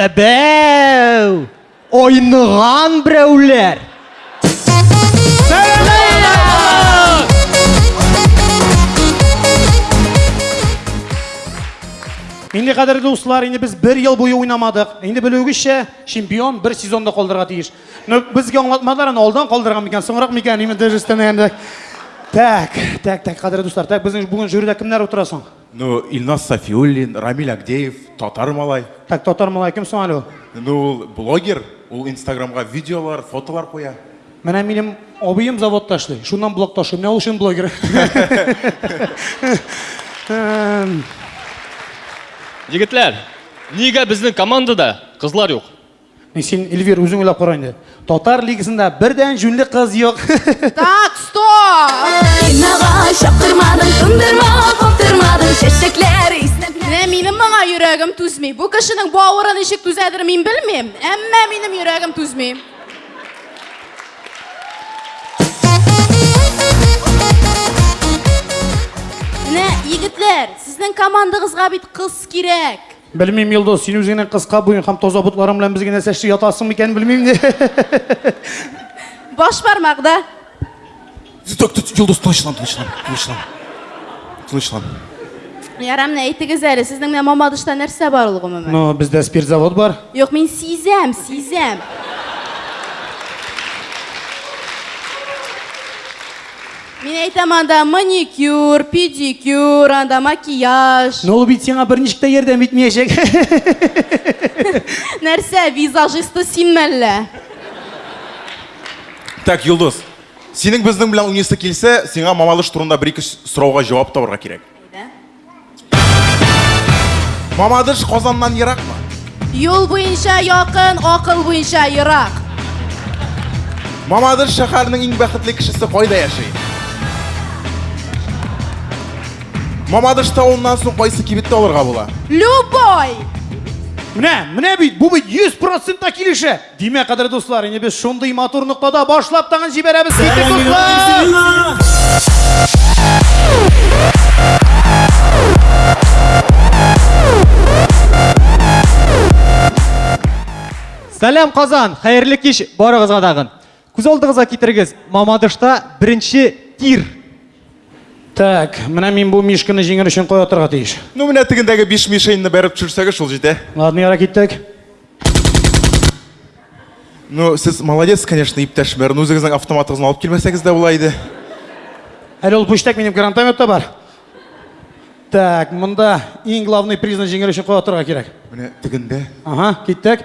Әбәү! Айныган берәүләр! Инде кадерле дуслар, инде без бер ел буе уйнамадык. Инде белүегезчә, чемпион бер сезонда калдырырга тиеш. Ну, безгә аңлатмадылар, аны алдан калдырган микән, соңрак микән, именно дөрестән әйткәндә. Так, так, так, кадерле дуслар, так, безнең бүген жюрида кемнәр утыра соң? Ну, Илназ Сафиуллин, Рамиль Агдеев, татар малай. Так, татар малай кем соң әле ул? Ну, ул блогер, ул инстаграмга видеолар, фотолар куя. Менә минем абыем заводта эшли, шуннан блог ташый, менә ул чын блогер. Эм, Егетләр, нигә безнең командада кызлар юк? Ни син Эльвир үзең уйлап кара инде. Татар лигасында бердән җүнле кыз юк. Так, стоп! Инага чаптырмадың, тундырма, каптырмадың, чәчәкләр иснәп. Менә минем моңа йөрәгем түзми. Бу кешенең бавыры ничек түзәдер мин белмим, әмма минем йөрәгем түзми. Менә егетләр, сезнең командагызга бит кыз кирәк. Белмим, Йолдыз, син үзеңнең кыска буең һәм таза ботларың белән безгә нәрсә эшли ятасың микән, белмим ни. Баш бармакда. Тот, тот, Йолдыз, тынычлан, тынычлан, тынычлан. Тынычлан. Ярамны әйтегез әле, сезнең менә Мамадышта нәрсә бар ул гомумән? Ну, бездә спирт завод бар. Юк, мин сизәм, сизәм. Мин әйтәм анда маникюр, педикюр, анда макияж. Ну, ул бит сиңа берничек тә ярдәм итмәячәк. Нәрсә, визажисты син мәллә? Так, Йолдыз, синең безнең белән уйныйсы килсә, сиңа мамалыш турында бер-ике сорауга җавап табарга кирәк. Мамадыш Казаннан еракмы? Юл буенча якын, акыл буенча ерак. Мамадыш шәһәренең иң бәхетле кешесе кайда яши? Мамадыш тавыннан соң кайсы кибетте алырга була? Любой! Менә, менә бит, бу бит 100% килешә. Димә, кадерле дуслар, инде без шундый матур ноктада башлап тагын җибәрәбез китик, Сәлам, Казан! Хәерле кич барыгызга тагын. Күз алдыгызга китерегез, Мамадышта беренче тир. Так, менә мин бу мишканы җиңер өчен кая атырга тиеш? Ну, менә тегендәге биш мишеньны бәреп төшерсәгез, шул җитә. Ладно, яра киттек. Ну, сез молодец, конечно, иптәш мэр. Ну, үзегезнең автоматыгызны алып килмәсәгез дә була иде. Әле ул пүчтәк минем гранатометта бар. Так, монда иң главный призны җиңер өчен кая атырга кирәк? Менә тегендә. Ага, киттек.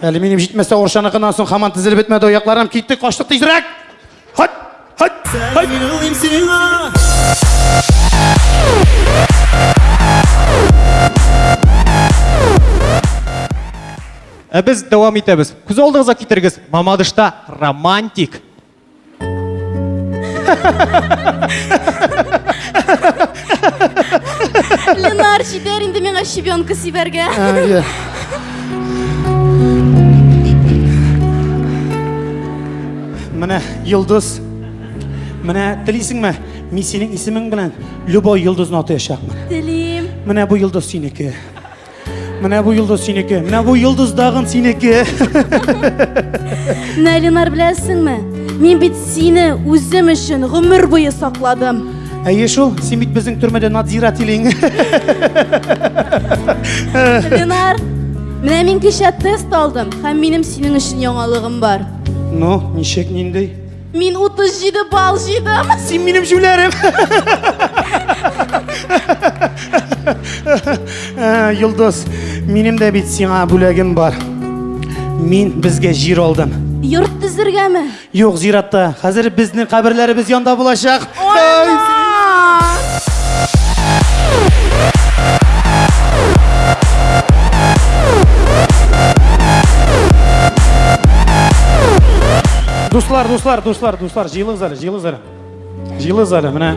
Әле минем җитмәстә Оршаныкыннан соң хаман тезелеп бетмәде аякларым. Китте, каштык тизрәк. Хат! Хат! Хат! Ә без дәвам итәбез. Күз алдыгызга китерегез, Мамадышта романтик Ленар, җибәр инде миңа щебенка сибәргә. Менә Йолдыз. Менә телисеңме? Мин синең исемең белән любой йолдызны атаячакмын. Телим. Менә бу йолдыз синеке. Менә бу йолдыз синеке. Менә бу йолдыз дагын синеке. Менә Ленар беләсеңме? Мин бит сине үзем өчен гомер буе сакладым. Әйе шул, син бит безнең төрмәдә надзирателең. Ленар, менә мин кичә тест алдым һәм минем синең өчен яңалыгым бар. Ну, ничек нинди? Мин 37 балл җыйдым. Син минем җүләрем. Ә, Йолдыз, минем дә бит сиңа бүләгем бар. Мин безгә җир алдым. Йорт төзергәме? Юк, зиратта. Хәзер безнең каберләребез янда булачак. Дуслар, дуслар, дуслар, дуслар, җыелыгыз әле, җыелыгыз әле. Җыелыгыз әле, менә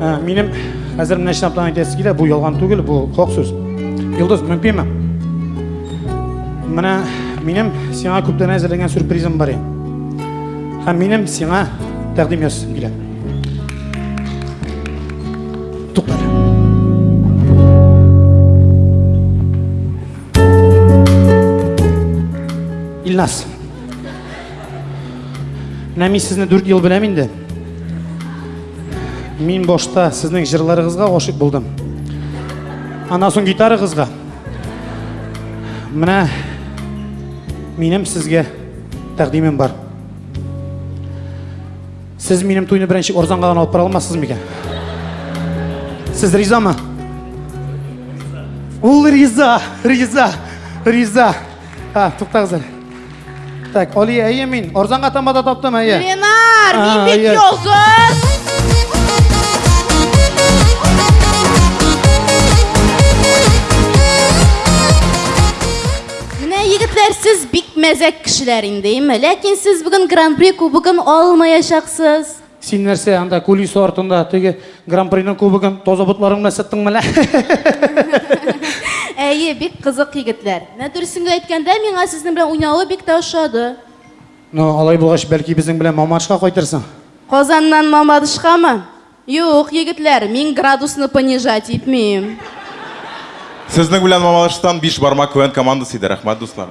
ә, минем хәзер менә чынлаптан әйтәсе килә, бу ялган түгел, бу хак сүз. Йолдыз, мөмкинме? Менә минем сиңа күптән әзерләнгән сюрпризым бар иде. Һәм минем сиңа тәкъдим ясыйм килә. Туктар. Илнас. Менә мин сезне 4 ел беләм инде. Мин башта сезнең җырларыгызга гашык булдым. Аннан соң гитарагызга. Менә минем сезгә тәкъдимем бар. Сез минем туйны беренче орзанга гына алып бара алмассыз микән? Сез ризамы? Ул риза, риза, риза. Ха, туктагыз әле. Так, Али, әйе мин. Орзанга тамада таптым, әйе. Ленар, мин бит йозыз. Менә егетләр, сез бик мәзәк кешеләр инде, име? Ләкин сез бүген Гран-при кубогын алмаячаксыз. Син нәрсә, анда кулисы артында теге гран-приның кубогын тозабытларың белән сыттың менә? Әйе, бик кызык егетләр. Менә дөресен генә әйткәндә, миңа сезнең белән уйнауы бик тә ошады. Ну, алай булгач, бәлки безнең белән Мамадышка кайтырсың? Казаннан Мамадышкамы? Юк, егетләр, мин градусны понижать итмим. Сезнең белән Мамалыштан биш бармак квн командасы иде, рәхмәт дуслар.